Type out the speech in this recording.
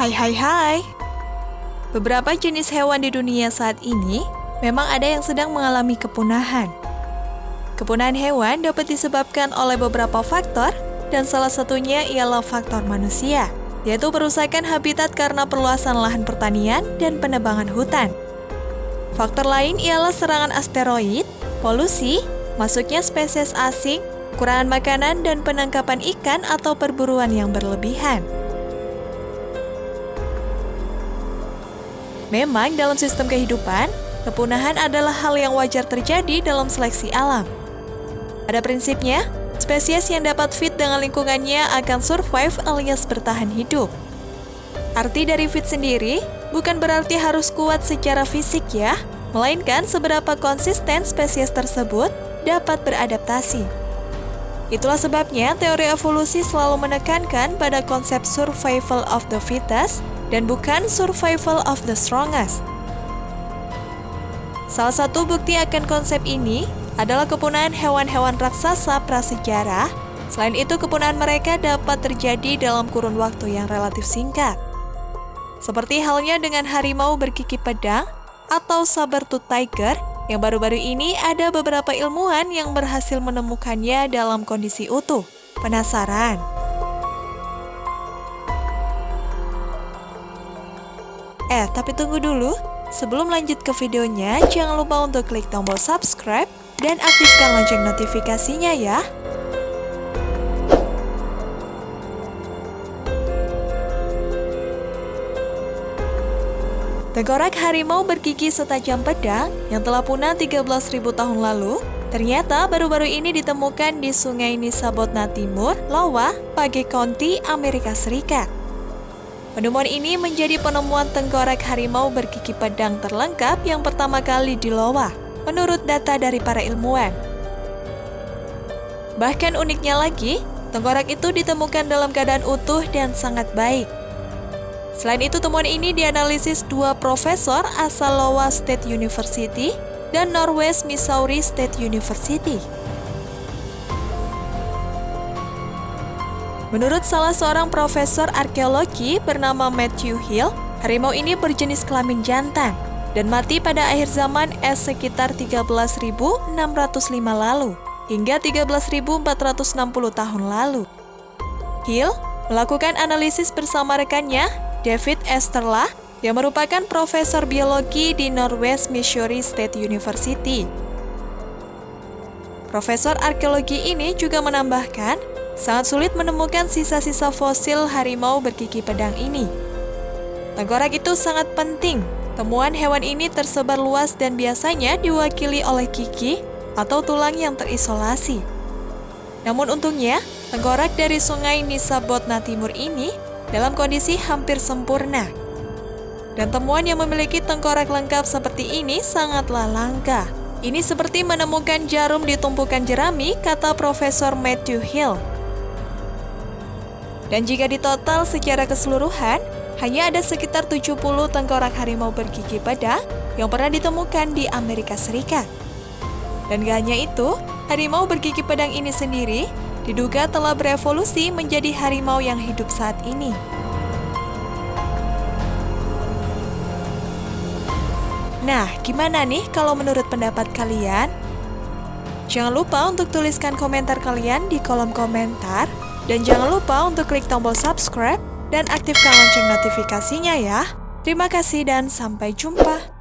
Hai hai hai. Beberapa jenis hewan di dunia saat ini memang ada yang sedang mengalami kepunahan. Kepunahan hewan dapat disebabkan oleh beberapa faktor dan salah satunya ialah faktor manusia, yaitu perusakan habitat karena perluasan lahan pertanian dan penebangan hutan. Faktor lain ialah serangan asteroid, polusi, masuknya spesies asing, kekurangan makanan, dan penangkapan ikan atau perburuan yang berlebihan. Memang dalam sistem kehidupan, kepunahan adalah hal yang wajar terjadi dalam seleksi alam. Pada prinsipnya, spesies yang dapat fit dengan lingkungannya akan survive alias bertahan hidup. Arti dari fit sendiri bukan berarti harus kuat secara fisik ya, melainkan seberapa konsisten spesies tersebut dapat beradaptasi. Itulah sebabnya teori evolusi selalu menekankan pada konsep survival of the fittest dan bukan survival of the strongest. Salah satu bukti akan konsep ini adalah kepunahan hewan-hewan raksasa prasejarah. Selain itu, kepunahan mereka dapat terjadi dalam kurun waktu yang relatif singkat. Seperti halnya dengan harimau bergigi pedang atau saber-tooth tiger yang baru-baru ini ada beberapa ilmuwan yang berhasil menemukannya dalam kondisi utuh. Penasaran? Eh, tapi tunggu dulu. Sebelum lanjut ke videonya, jangan lupa untuk klik tombol subscribe dan aktifkan lonceng notifikasinya ya. Tengkorak harimau bergigi setajam pedang yang telah punah 13.000 tahun lalu ternyata baru-baru ini ditemukan di Sungai Nisabotna Timur, Iowa, Page County, Amerika Serikat. Penemuan ini menjadi penemuan tengkorak harimau bergigi pedang terlengkap yang pertama kali di Lowa, menurut data dari para ilmuwan. Bahkan uniknya lagi, tengkorak itu ditemukan dalam keadaan utuh dan sangat baik. Selain itu, temuan ini dianalisis dua profesor asal Iowa State University dan Northwest Missouri State University. Menurut salah seorang profesor arkeologi bernama Matthew Hill, harimau ini berjenis kelamin jantan dan mati pada akhir zaman es sekitar 13.605 lalu hingga 13.460 tahun lalu. Hill melakukan analisis bersama rekannya, David Esterla, yang merupakan profesor biologi di Northwest Missouri State University. Profesor arkeologi ini juga menambahkan sangat sulit menemukan sisa-sisa fosil harimau bergigi pedang ini. Tengkorak itu sangat penting. Temuan hewan ini tersebar luas dan biasanya diwakili oleh gigi atau tulang yang terisolasi. Namun untungnya, tengkorak dari sungai Nisabotna Timur ini dalam kondisi hampir sempurna. Dan temuan yang memiliki tengkorak lengkap seperti ini sangatlah langka. Ini seperti menemukan jarum di tumpukan jerami, kata Profesor Matthew Hill. Dan jika ditotal secara keseluruhan, hanya ada sekitar 70 tengkorak harimau bergigi pada yang pernah ditemukan di Amerika Serikat. Dan gak hanya itu, harimau bergigi pedang ini sendiri diduga telah berevolusi menjadi harimau yang hidup saat ini. Nah, gimana nih kalau menurut pendapat kalian? Jangan lupa untuk tuliskan komentar kalian di kolom komentar dan jangan lupa untuk klik tombol subscribe dan aktifkan lonceng notifikasinya ya. Terima kasih dan sampai jumpa.